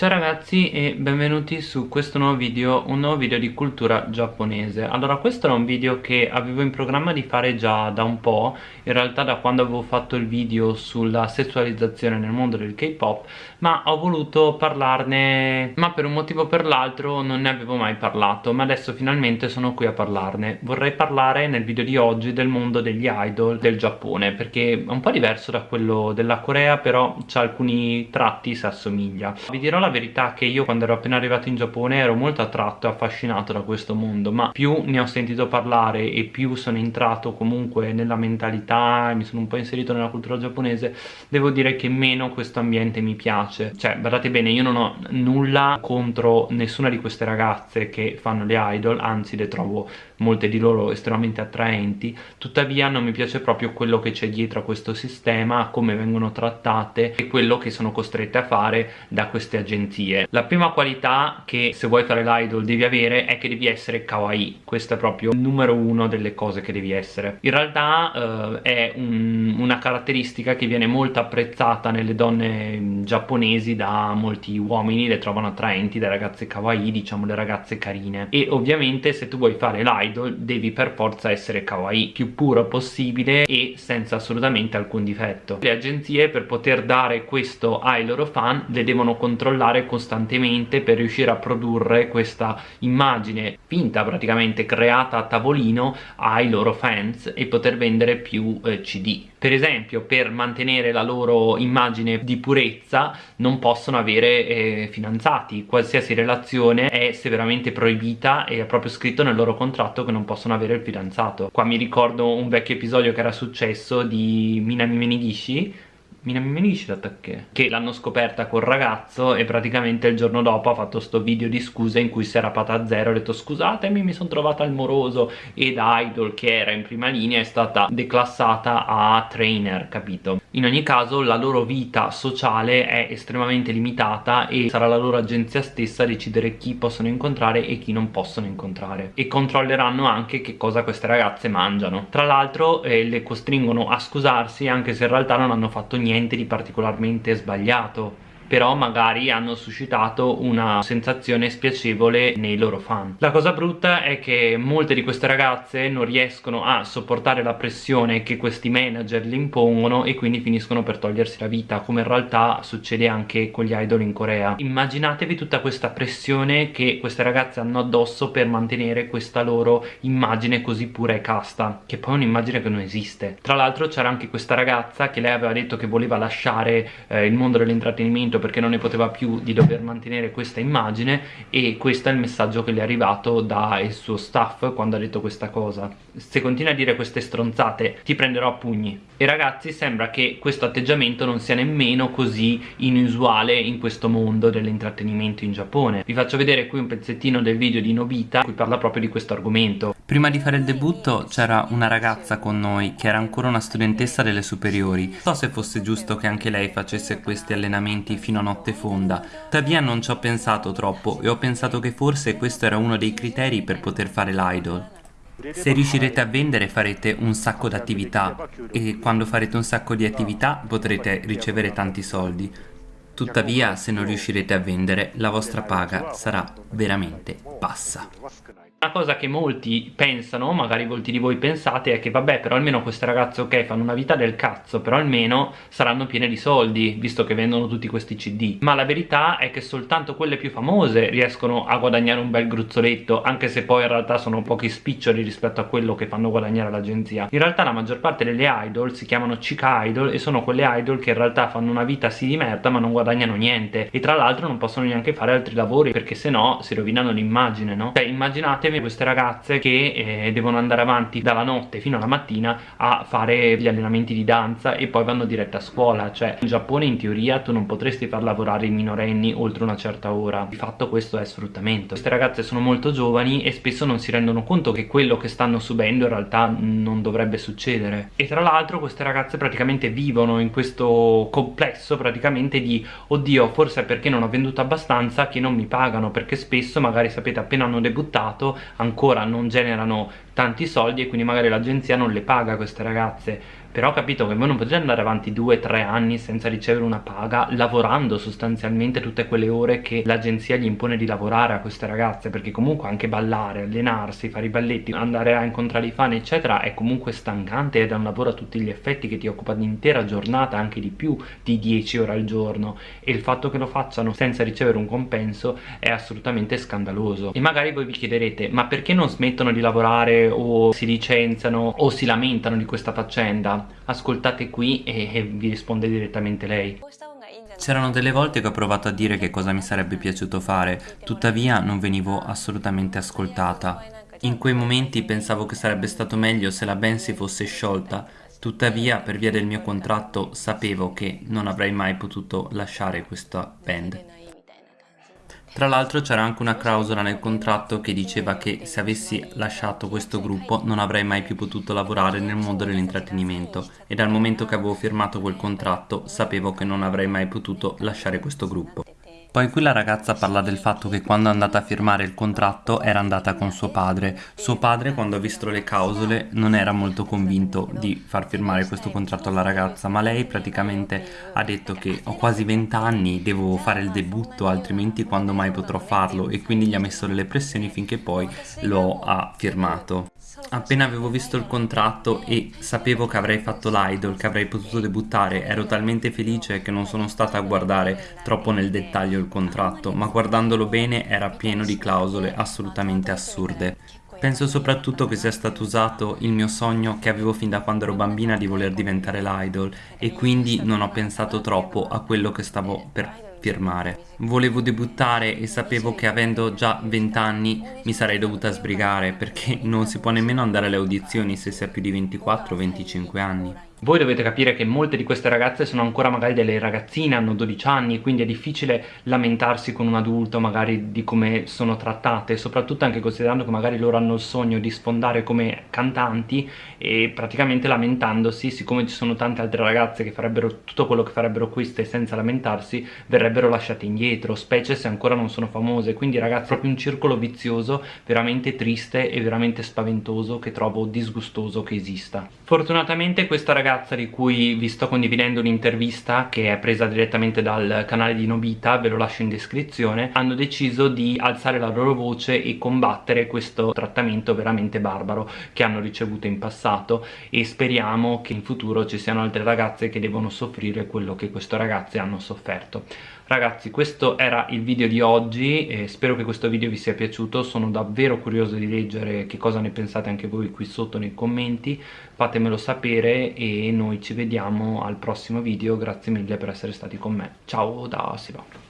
Ciao ragazzi e benvenuti su questo nuovo video, un nuovo video di cultura giapponese. Allora questo era un video che avevo in programma di fare già da un po' In realtà da quando avevo fatto il video sulla sessualizzazione nel mondo del K-pop Ma ho voluto parlarne, ma per un motivo o per l'altro non ne avevo mai parlato Ma adesso finalmente sono qui a parlarne. Vorrei parlare nel video di oggi del mondo degli idol del Giappone Perché è un po' diverso da quello della Corea però ha alcuni tratti si assomiglia. Vi dirò la verità che io quando ero appena arrivato in Giappone ero molto attratto e affascinato da questo mondo ma più ne ho sentito parlare e più sono entrato comunque nella mentalità e mi sono un po' inserito nella cultura giapponese devo dire che meno questo ambiente mi piace. Cioè guardate bene io non ho nulla contro nessuna di queste ragazze che fanno le idol anzi le trovo molte di loro estremamente attraenti tuttavia non mi piace proprio quello che c'è dietro a questo sistema come vengono trattate e quello che sono costrette a fare da queste agenzie. La prima qualità che se vuoi fare l'idol devi avere è che devi essere kawaii. Questo è proprio il numero uno delle cose che devi essere. In realtà eh, è un, una caratteristica che viene molto apprezzata nelle donne giapponesi da molti uomini le trovano attraenti le ragazze kawaii diciamo le ragazze carine. E ovviamente se tu vuoi fare l'idol idol devi per forza essere kawaii più puro possibile e senza assolutamente alcun difetto. Le agenzie per poter dare questo ai loro fan le devono controllare costantemente per riuscire a produrre questa immagine finta praticamente creata a tavolino ai loro fans e poter vendere più eh, cd per esempio per mantenere la loro immagine di purezza non possono avere eh, fidanzati. Qualsiasi relazione è severamente proibita e è proprio scritto nel loro contratto fatto che non possono avere il fidanzato. Qua mi ricordo un vecchio episodio che era successo di Minami Menigishi Minami Menigishi l'attacché che l'hanno scoperta col ragazzo e praticamente il giorno dopo ha fatto sto video di scuse in cui si era pata a zero ha detto scusatemi mi sono trovata al moroso ed Idol che era in prima linea è stata declassata a trainer capito? In ogni caso la loro vita sociale è estremamente limitata e sarà la loro agenzia stessa a decidere chi possono incontrare e chi non possono incontrare. E controlleranno anche che cosa queste ragazze mangiano. Tra l'altro eh, le costringono a scusarsi anche se in realtà non hanno fatto niente di particolarmente sbagliato però magari hanno suscitato una sensazione spiacevole nei loro fan. La cosa brutta è che molte di queste ragazze non riescono a sopportare la pressione che questi manager le impongono e quindi finiscono per togliersi la vita come in realtà succede anche con gli idol in Corea. Immaginatevi tutta questa pressione che queste ragazze hanno addosso per mantenere questa loro immagine così pura e casta che poi è un'immagine che non esiste. Tra l'altro c'era anche questa ragazza che lei aveva detto che voleva lasciare eh, il mondo dell'intrattenimento perché non ne poteva più di dover mantenere questa immagine e questo è il messaggio che le è arrivato dal suo staff quando ha detto questa cosa. Se continui a dire queste stronzate ti prenderò a pugni. E ragazzi sembra che questo atteggiamento non sia nemmeno così inusuale in questo mondo dell'intrattenimento in Giappone. Vi faccio vedere qui un pezzettino del video di Nobita in cui parla proprio di questo argomento prima di fare il debutto c'era una ragazza con noi che era ancora una studentessa delle superiori. Non so se fosse giusto che anche lei facesse questi allenamenti fino a notte fonda. Tuttavia non ci ho pensato troppo e ho pensato che forse questo era uno dei criteri per poter fare l'idol. Se riuscirete a vendere farete un sacco di attività e quando farete un sacco di attività potrete ricevere tanti soldi. Tuttavia se non riuscirete a vendere la vostra paga sarà veramente bassa. Una cosa che molti pensano, magari molti di voi pensate, è che vabbè però almeno queste ragazze ok fanno una vita del cazzo, però almeno saranno piene di soldi, visto che vendono tutti questi cd. Ma la verità è che soltanto quelle più famose riescono a guadagnare un bel gruzzoletto, anche se poi in realtà sono pochi spiccioli rispetto a quello che fanno guadagnare l'agenzia. In realtà la maggior parte delle idol si chiamano chica idol e sono quelle idol che in realtà fanno una vita sì di merda ma non guadagnano niente. E tra l'altro non possono neanche fare altri lavori perché se no si rovinano l'immagine, no? Cioè immaginate immaginatevi queste ragazze che eh, devono andare avanti dalla notte fino alla mattina a fare gli allenamenti di danza e poi vanno diretta a scuola cioè in Giappone in teoria tu non potresti far lavorare i minorenni oltre una certa ora di fatto questo è sfruttamento queste ragazze sono molto giovani e spesso non si rendono conto che quello che stanno subendo in realtà non dovrebbe succedere e tra l'altro queste ragazze praticamente vivono in questo complesso praticamente di oddio forse è perché non ho venduto abbastanza che non mi pagano perché spesso magari sapete appena hanno debuttato ancora non generano tanti soldi e quindi magari l'agenzia non le paga queste ragazze però ho capito che voi non potete andare avanti 2-3 anni senza ricevere una paga lavorando sostanzialmente tutte quelle ore che l'agenzia gli impone di lavorare a queste ragazze perché comunque anche ballare, allenarsi, fare i balletti, andare a incontrare i fan eccetera è comunque stancante ed è un lavoro a tutti gli effetti che ti occupa l'intera giornata anche di più di 10 ore al giorno. E il fatto che lo facciano senza ricevere un compenso è assolutamente scandaloso. E magari voi vi chiederete ma perché non smettono di lavorare o si licenziano o si lamentano di questa faccenda ascoltate qui e, e vi risponde direttamente lei C'erano delle volte che ho provato a dire che cosa mi sarebbe piaciuto fare, tuttavia non venivo assolutamente ascoltata. In quei momenti pensavo che sarebbe stato meglio se la band si fosse sciolta, tuttavia per via del mio contratto sapevo che non avrei mai potuto lasciare questa band. Tra l'altro c'era anche una clausola nel contratto che diceva che se avessi lasciato questo gruppo non avrei mai più potuto lavorare nel mondo dell'intrattenimento e dal momento che avevo firmato quel contratto sapevo che non avrei mai potuto lasciare questo gruppo. Poi qui la ragazza parla del fatto che quando è andata a firmare il contratto era andata con suo padre. Suo padre quando ha visto le clausole non era molto convinto di far firmare questo contratto alla ragazza, ma lei praticamente ha detto che ho quasi 20 anni, devo fare il debutto, altrimenti quando mai potrò farlo e quindi gli ha messo delle pressioni finché poi lo ha firmato. Appena avevo visto il contratto e sapevo che avrei fatto l'idol, che avrei potuto debuttare, ero talmente felice che non sono stata a guardare troppo nel dettaglio il contratto, ma guardandolo bene era pieno di clausole assolutamente assurde. Penso soprattutto che sia stato usato il mio sogno che avevo fin da quando ero bambina di voler diventare l'idol e quindi non ho pensato troppo a quello che stavo per firmare. Volevo debuttare e sapevo che avendo già 20 anni mi sarei dovuta sbrigare perché non si può nemmeno andare alle audizioni se si ha più di 24 o 25 anni. Voi dovete capire che molte di queste ragazze sono ancora magari delle ragazzine, hanno 12 anni, quindi è difficile lamentarsi con un adulto magari di come sono trattate, soprattutto anche considerando che magari loro hanno il sogno di sfondare come cantanti e praticamente lamentandosi, siccome ci sono tante altre ragazze che farebbero tutto quello che farebbero queste senza lamentarsi, verrebbero lasciate indietro, specie se ancora non sono famose, quindi ragazzi è proprio un circolo vizioso veramente triste e veramente spaventoso che trovo disgustoso che esista. Fortunatamente questa ragazza ragazza di cui vi sto condividendo un'intervista che è presa direttamente dal canale di Nobita, ve lo lascio in descrizione, hanno deciso di alzare la loro voce e combattere questo trattamento veramente barbaro che hanno ricevuto in passato e speriamo che in futuro ci siano altre ragazze che devono soffrire quello che queste ragazze hanno sofferto. Ragazzi questo era il video di oggi e spero che questo video vi sia piaciuto, sono davvero curioso di leggere che cosa ne pensate anche voi qui sotto nei commenti, fatemelo sapere e noi ci vediamo al prossimo video, grazie mille per essere stati con me, ciao da Siva.